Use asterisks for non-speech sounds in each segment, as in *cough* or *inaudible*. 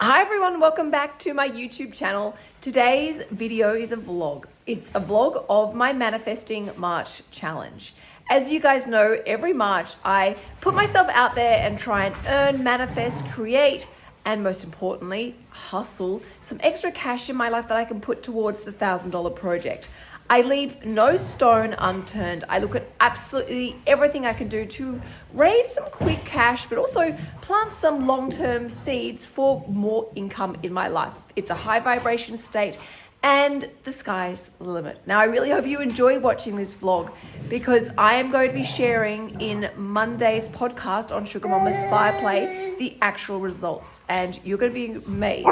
Hi everyone, welcome back to my YouTube channel. Today's video is a vlog. It's a vlog of my Manifesting March challenge. As you guys know, every March I put myself out there and try and earn, manifest, create, and most importantly, hustle some extra cash in my life that I can put towards the $1,000 project. I leave no stone unturned. I look at absolutely everything I can do to raise some quick cash, but also plant some long-term seeds for more income in my life. It's a high vibration state and the sky's the limit. Now, I really hope you enjoy watching this vlog because I am going to be sharing in Monday's podcast on Sugar Mama's Fireplay the actual results and you're going to be amazed.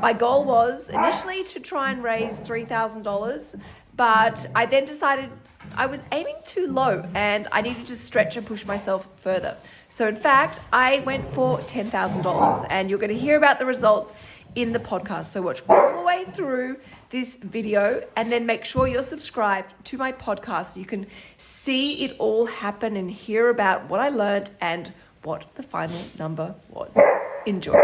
My goal was initially to try and raise $3,000 but I then decided I was aiming too low and I needed to stretch and push myself further. So in fact, I went for $10,000 and you're going to hear about the results in the podcast. So watch all the way through this video and then make sure you're subscribed to my podcast so you can see it all happen and hear about what I learned and what the final number was. Enjoy.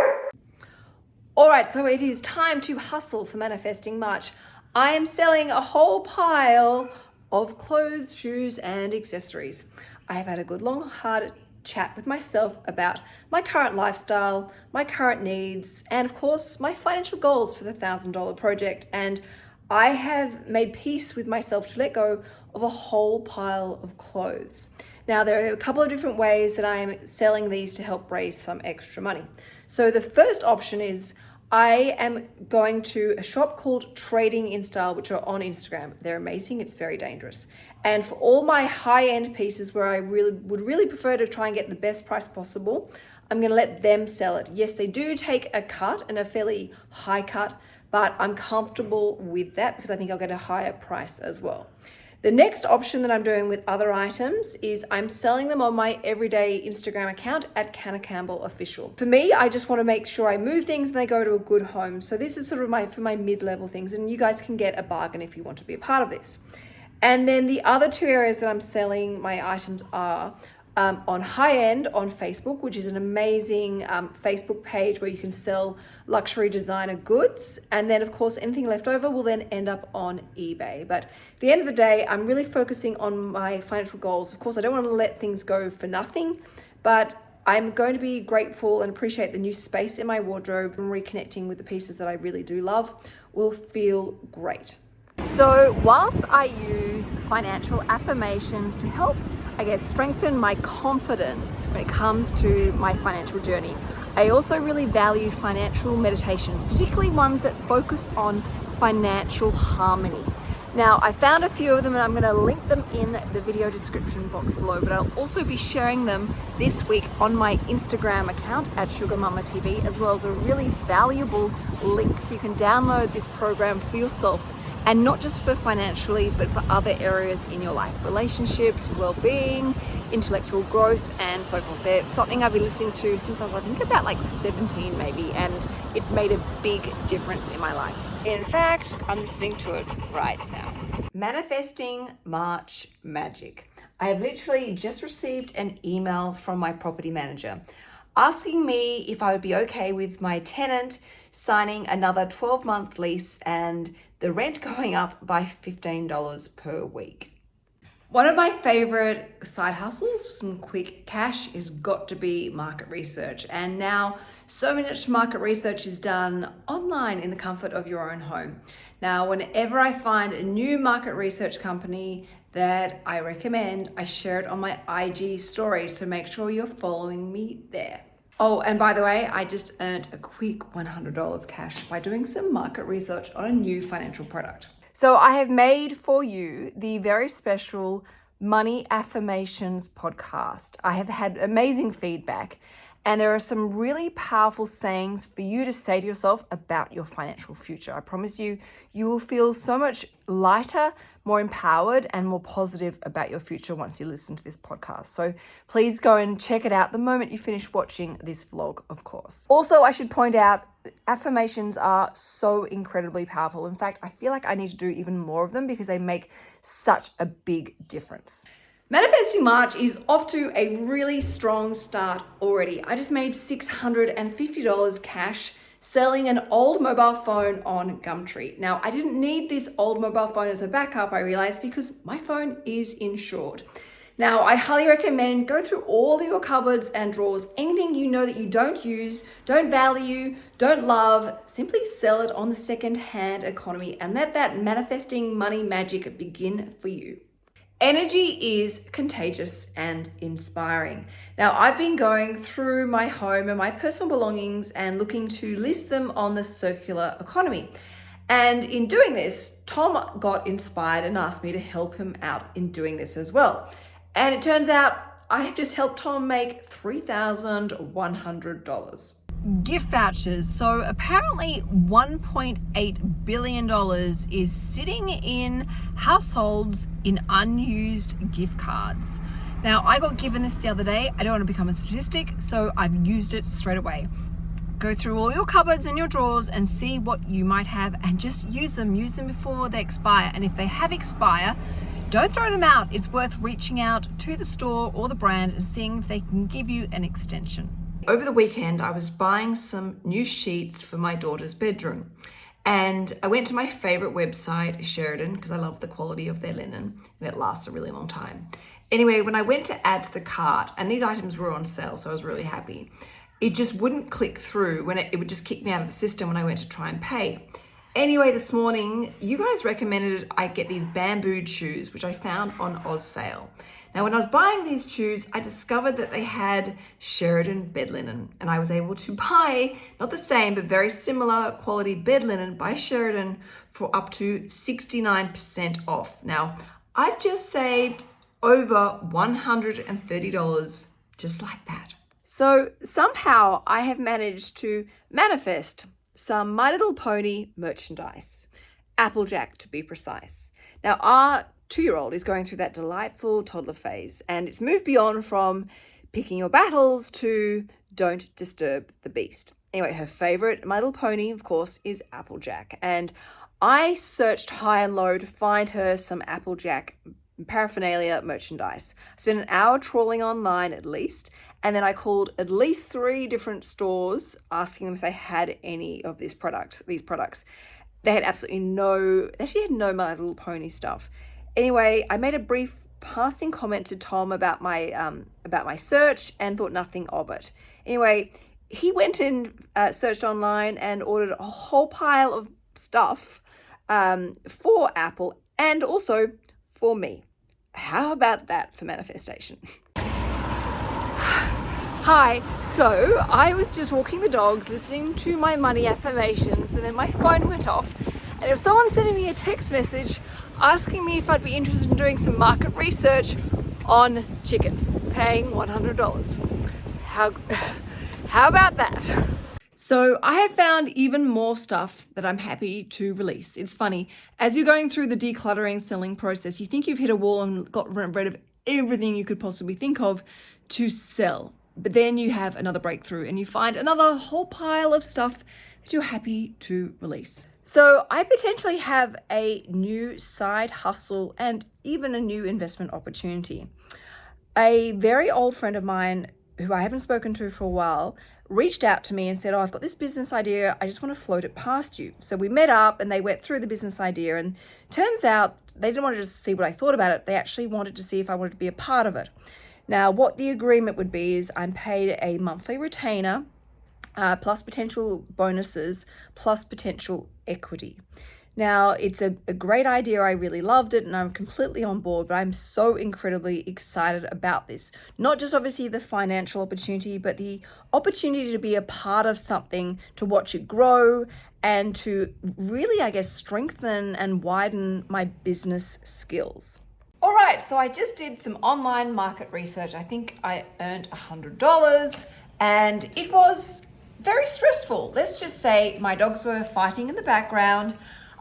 All right, so it is time to hustle for Manifesting March. I am selling a whole pile of clothes, shoes, and accessories. I have had a good long hard chat with myself about my current lifestyle, my current needs, and of course, my financial goals for the $1,000 project. And I have made peace with myself to let go of a whole pile of clothes. Now, there are a couple of different ways that I am selling these to help raise some extra money. So the first option is I am going to a shop called Trading in Style, which are on Instagram. They're amazing. It's very dangerous. And for all my high-end pieces where I really would really prefer to try and get the best price possible, I'm going to let them sell it. Yes, they do take a cut and a fairly high cut, but I'm comfortable with that because I think I'll get a higher price as well. The next option that I'm doing with other items is I'm selling them on my everyday Instagram account at Canna Campbell Official. For me, I just want to make sure I move things and they go to a good home. So this is sort of my for my mid-level things and you guys can get a bargain if you want to be a part of this. And then the other two areas that I'm selling my items are um, on high end on Facebook, which is an amazing um, Facebook page where you can sell luxury designer goods. And then of course, anything left over will then end up on eBay. But at the end of the day, I'm really focusing on my financial goals. Of course, I don't want to let things go for nothing, but I'm going to be grateful and appreciate the new space in my wardrobe and reconnecting with the pieces that I really do love will feel great. So whilst I use financial affirmations to help I guess, strengthen my confidence when it comes to my financial journey. I also really value financial meditations, particularly ones that focus on financial harmony. Now, I found a few of them and I'm gonna link them in the video description box below, but I'll also be sharing them this week on my Instagram account at Sugar Mama TV, as well as a really valuable link so you can download this program for yourself and not just for financially, but for other areas in your life, relationships, well-being, intellectual growth, and so forth. They're something I've been listening to since I was, I think, about like 17 maybe, and it's made a big difference in my life. In fact, I'm listening to it right now. Manifesting March Magic. I have literally just received an email from my property manager asking me if I would be okay with my tenant signing another 12 month lease and the rent going up by $15 per week. One of my favorite side hustles, for some quick cash, has got to be market research. And now so much market research is done online in the comfort of your own home. Now, whenever I find a new market research company that I recommend, I share it on my IG story. So make sure you're following me there. Oh, and by the way, I just earned a quick $100 cash by doing some market research on a new financial product. So I have made for you the very special Money Affirmations podcast. I have had amazing feedback And there are some really powerful sayings for you to say to yourself about your financial future. I promise you, you will feel so much lighter, more empowered, and more positive about your future once you listen to this podcast. So please go and check it out the moment you finish watching this vlog, of course. Also, I should point out affirmations are so incredibly powerful. In fact, I feel like I need to do even more of them because they make such a big difference. Manifesting March is off to a really strong start already. I just made $650 cash selling an old mobile phone on Gumtree. Now, I didn't need this old mobile phone as a backup, I realized, because my phone is insured. Now, I highly recommend go through all your cupboards and drawers. Anything you know that you don't use, don't value, don't love, simply sell it on the second-hand economy and let that manifesting money magic begin for you. Energy is contagious and inspiring. Now, I've been going through my home and my personal belongings and looking to list them on the circular economy. And in doing this, Tom got inspired and asked me to help him out in doing this as well. And it turns out I have just helped Tom make $3,100 gift vouchers. So apparently $1.8 billion is sitting in households in unused gift cards. Now I got given this the other day. I don't want to become a statistic, so I've used it straight away. Go through all your cupboards and your drawers and see what you might have and just use them. Use them before they expire. And if they have expire, don't throw them out. It's worth reaching out to the store or the brand and seeing if they can give you an extension. Over the weekend, I was buying some new sheets for my daughter's bedroom. And I went to my favorite website, Sheridan, because I love the quality of their linen and it lasts a really long time. Anyway, when I went to add to the cart, and these items were on sale, so I was really happy, it just wouldn't click through when it, it would just kick me out of the system when I went to try and pay. Anyway, this morning, you guys recommended I get these bamboo shoes, which I found on Oz sale. Now, when I was buying these shoes, I discovered that they had Sheridan bed linen and I was able to *laughs* buy, not the same, but very similar quality bed linen by Sheridan for up to 69% off. Now, I've just saved over $130 just like that. So somehow I have managed to manifest some My Little Pony merchandise. Applejack to be precise. Now our two-year-old is going through that delightful toddler phase and it's moved beyond from picking your battles to don't disturb the beast. Anyway, her favorite My Little Pony, of course, is Applejack. And I searched high and low to find her some Applejack paraphernalia merchandise. I spent an hour trawling online at least, and then I called at least three different stores asking them if they had any of these products. These products, they had absolutely no. They actually had no My Little Pony stuff. Anyway, I made a brief passing comment to Tom about my um, about my search and thought nothing of it. Anyway, he went and uh, searched online and ordered a whole pile of stuff um, for Apple and also for me. How about that for manifestation? *sighs* Hi, so I was just walking the dogs, listening to my money affirmations, and then my phone went off. And if someone sending me a text message asking me if I'd be interested in doing some market research on chicken, paying $100. How, *sighs* how about that? So I have found even more stuff that I'm happy to release. It's funny, as you're going through the decluttering selling process, you think you've hit a wall and got rid of everything you could possibly think of to sell. But then you have another breakthrough and you find another whole pile of stuff that you're happy to release. So I potentially have a new side hustle and even a new investment opportunity. A very old friend of mine who I haven't spoken to for a while reached out to me and said, oh, I've got this business idea. I just want to float it past you. So we met up and they went through the business idea and turns out they didn't want to just see what I thought about it. They actually wanted to see if I wanted to be a part of it. Now, what the agreement would be is I'm paid a monthly retainer uh, plus potential bonuses, plus potential equity. Now, it's a, a, great idea. I really loved it and I'm completely on board, but I'm so incredibly excited about this. Not just obviously the financial opportunity, but the opportunity to be a part of something, to watch it grow and to really, I guess, strengthen and widen my business skills. All right, so I just did some online market research. I think I earned $100 and it was very stressful. Let's just say my dogs were fighting in the background.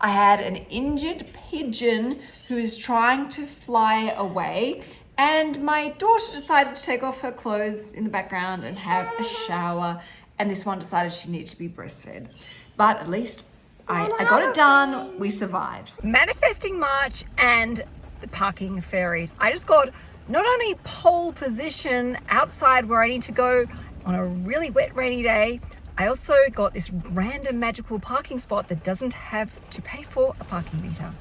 I had an injured pigeon who was trying to fly away and my daughter decided to take off her clothes in the background and have a shower and this one decided she needed to be breastfed. But at least I, I got it done. We survived. Manifesting March and the parking fairies. I just got not only pole position outside where I need to go on a really wet rainy day, I also got this random magical parking spot that doesn't have to pay for a parking meter.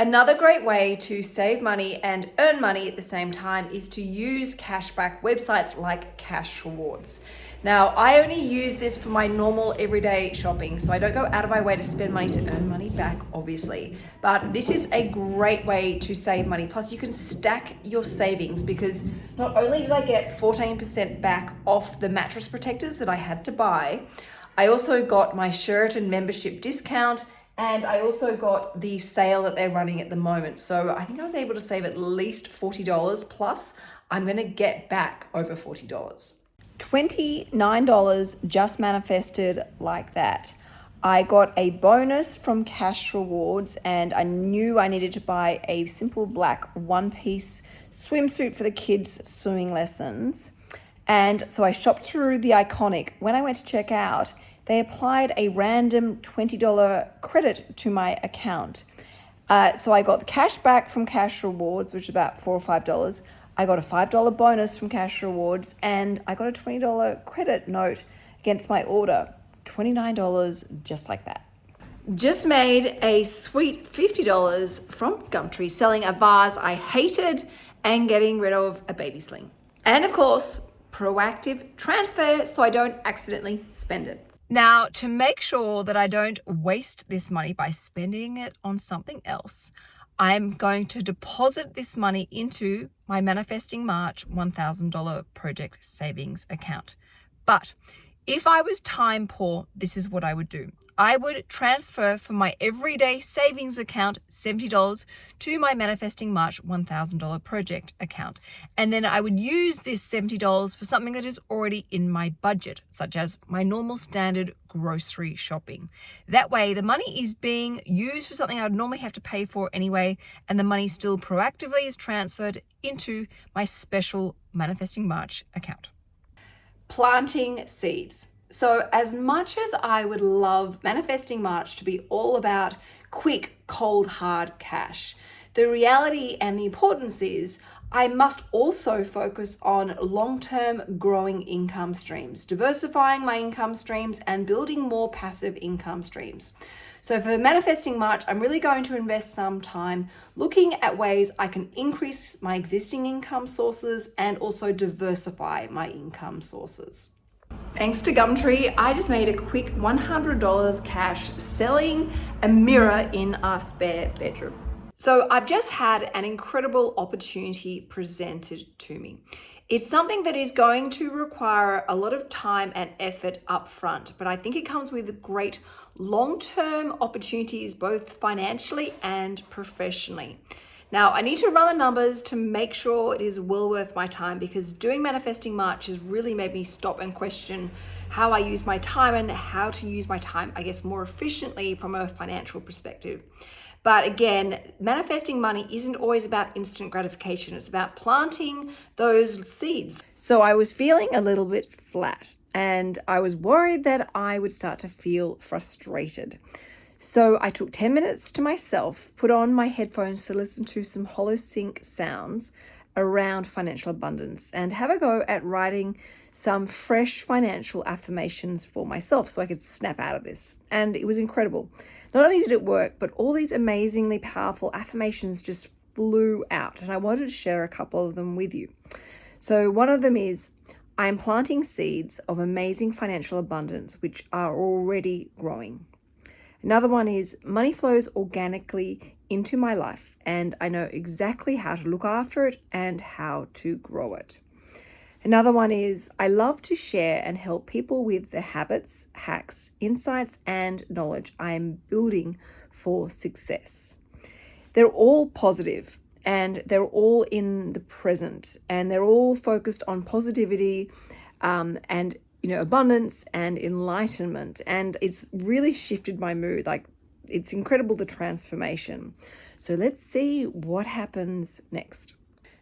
Another great way to save money and earn money at the same time is to use cashback websites like Cash Rewards. Now, I only use this for my normal everyday shopping, so I don't go out of my way to spend money to earn money back, obviously. But this is a great way to save money. Plus, you can stack your savings because not only did I get 14% back off the mattress protectors that I had to buy, I also got my Sheridan membership discount and I also got the sale that they're running at the moment. So I think I was able to save at least $40 plus I'm gonna get back over $40. $29 just manifested like that. I got a bonus from Cash Rewards and I knew I needed to buy a simple black one piece swimsuit for the kids' swimming lessons. And so I shopped through the iconic. When I went to check out, they applied a random $20 credit to my account. Uh, so I got the cash back from Cash Rewards, which is about four or five dollars. I got a $5 bonus from Cash Rewards and I got a $20 credit note against my order. $29 just like that. Just made a sweet $50 from Gumtree selling a vase I hated and getting rid of a baby sling. And of course, proactive transfer so I don't accidentally spend it. Now, to make sure that I don't waste this money by spending it on something else, I'm going to deposit this money into my Manifesting March $1,000 project savings account. But if I was time poor, this is what I would do. I would transfer from my everyday savings account $70 to my Manifesting March $1,000 project account. And then I would use this $70 for something that is already in my budget, such as my normal standard grocery shopping. That way, the money is being used for something I would normally have to pay for anyway, and the money still proactively is transferred into my special Manifesting March account planting seeds. So as much as I would love Manifesting March to be all about quick, cold, hard cash, the reality and the importance is I must also focus on long-term growing income streams, diversifying my income streams and building more passive income streams. So for Manifesting March, I'm really going to invest some time looking at ways I can increase my existing income sources and also diversify my income sources. Thanks to Gumtree, I just made a quick $100 cash selling a mirror in our spare bedroom. So I've just had an incredible opportunity presented to me. It's something that is going to require a lot of time and effort up front, but I think it comes with great long-term opportunities, both financially and professionally. Now, I need to run the numbers to make sure it is well worth my time because doing Manifesting March has really made me stop and question how I use my time and how to use my time, I guess, more efficiently from a financial perspective. But again, manifesting money isn't always about instant gratification. It's about planting those seeds. So I was feeling a little bit flat and I was worried that I would start to feel frustrated. So I took 10 minutes to myself, put on my headphones to listen to some holosync sounds around financial abundance and have a go at writing some fresh financial affirmations for myself so I could snap out of this. And it was incredible. Not only did it work, but all these amazingly powerful affirmations just flew out. And I wanted to share a couple of them with you. So one of them is, I am planting seeds of amazing financial abundance, which are already growing. Another one is money flows organically into my life and I know exactly how to look after it and how to grow it. Another one is I love to share and help people with the habits, hacks, insights, and knowledge I am building for success. They're all positive and they're all in the present and they're all focused on positivity um, and you know, abundance and enlightenment. And it's really shifted my mood. Like, it's incredible the transformation. So let's see what happens next.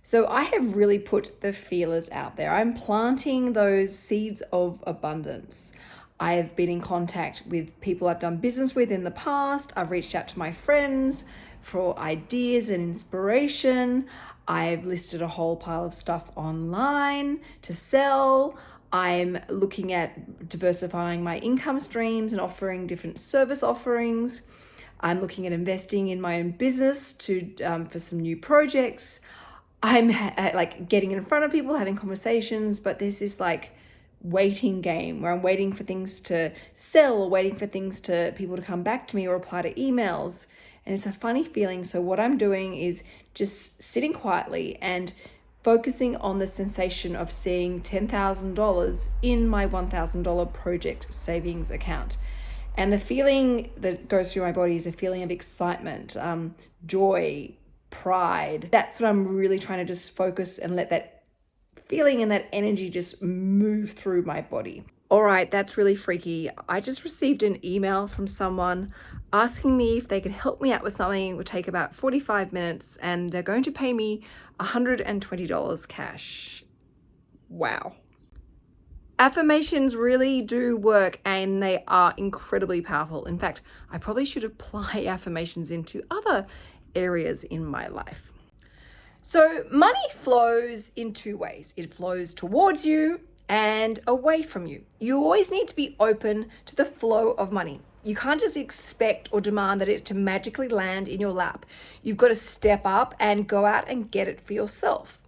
So I have really put the feelers out there. I'm planting those seeds of abundance. I've been in contact with people I've done business with in the past. I've reached out to my friends for ideas and inspiration. I've listed a whole pile of stuff online to sell. I'm looking at diversifying my income streams and offering different service offerings. I'm looking at investing in my own business to um, for some new projects. I'm like getting in front of people, having conversations, but there's this like waiting game where I'm waiting for things to sell or waiting for things to people to come back to me or reply to emails. And it's a funny feeling. So what I'm doing is just sitting quietly and focusing on the sensation of seeing $10,000 in my $1,000 project savings account. And the feeling that goes through my body is a feeling of excitement, um, joy, pride. That's what I'm really trying to just focus and let that feeling and that energy just move through my body. All right, that's really freaky. I just received an email from someone asking me if they could help me out with something. It would take about 45 minutes and they're going to pay me $120 cash. Wow. Affirmations really do work and they are incredibly powerful. In fact, I probably should apply *laughs* affirmations into other areas in my life. So money flows in two ways. It flows towards you and away from you. You always need to be open to the flow of money. You can't just expect or demand that it to magically land in your lap. You've got to step up and go out and get it for yourself.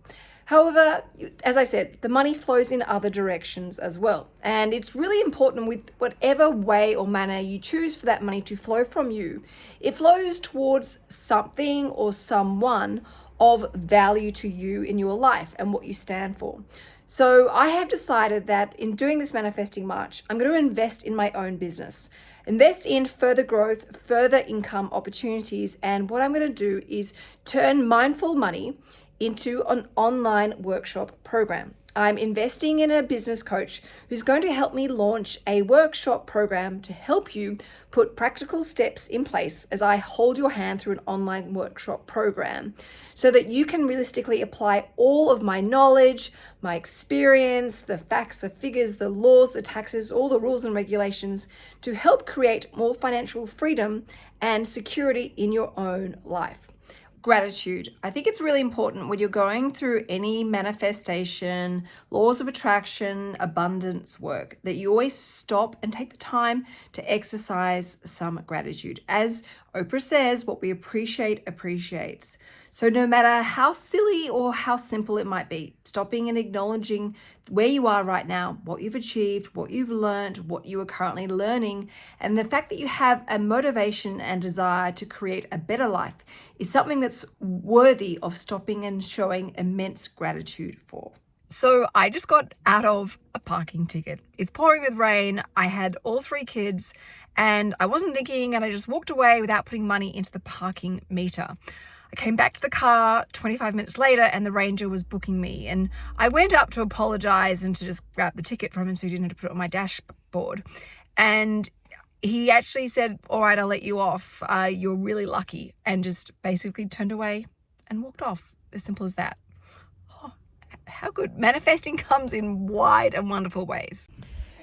However, as I said, the money flows in other directions as well. And it's really important with whatever way or manner you choose for that money to flow from you, it flows towards something or someone of value to you in your life and what you stand for. So I have decided that in doing this manifesting march, I'm going to invest in my own business, invest in further growth, further income opportunities. And what I'm going to do is turn mindful money into an online workshop program. I'm investing in a business coach who's going to help me launch a workshop program to help you put practical steps in place as I hold your hand through an online workshop program so that you can realistically apply all of my knowledge, my experience, the facts, the figures, the laws, the taxes, all the rules and regulations to help create more financial freedom and security in your own life gratitude. I think it's really important when you're going through any manifestation, laws of attraction, abundance work, that you always stop and take the time to exercise some gratitude. As Oprah says, what we appreciate appreciates. So no matter how silly or how simple it might be, stopping and acknowledging where you are right now, what you've achieved, what you've learned, what you are currently learning, and the fact that you have a motivation and desire to create a better life is something that's worthy of stopping and showing immense gratitude for. So I just got out of a parking ticket. It's pouring with rain. I had all three kids and I wasn't thinking and I just walked away without putting money into the parking meter. I came back to the car 25 minutes later and the ranger was booking me and I went up to apologize and to just grab the ticket from him so he didn't have to put it on my dashboard. And he actually said, all right, I'll let you off. Uh, you're really lucky. And just basically turned away and walked off. As simple as that. Oh, how good. Manifesting comes in wide and wonderful ways.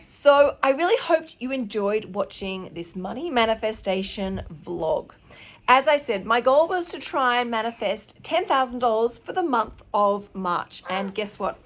So I really hoped you enjoyed watching this money manifestation vlog. As I said, my goal was to try and manifest $10,000 for the month of March. And guess what?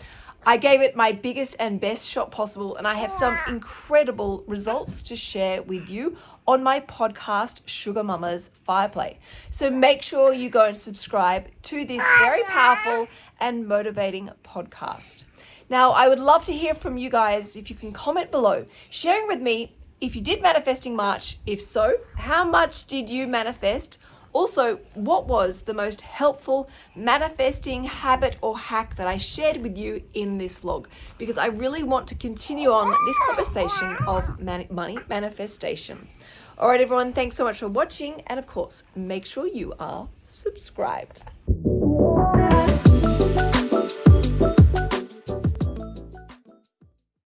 I gave it my biggest and best shot possible, and I have some incredible results to share with you on my podcast, Sugar Mama's Fireplay. So make sure you go and subscribe to this very powerful and motivating podcast. Now, I would love to hear from you guys if you can comment below, sharing with me if you did manifesting March. If so, how much did you manifest? Also, what was the most helpful manifesting habit or hack that I shared with you in this vlog? Because I really want to continue on this conversation of money manifestation. All right, everyone, thanks so much for watching. And of course, make sure you are subscribed.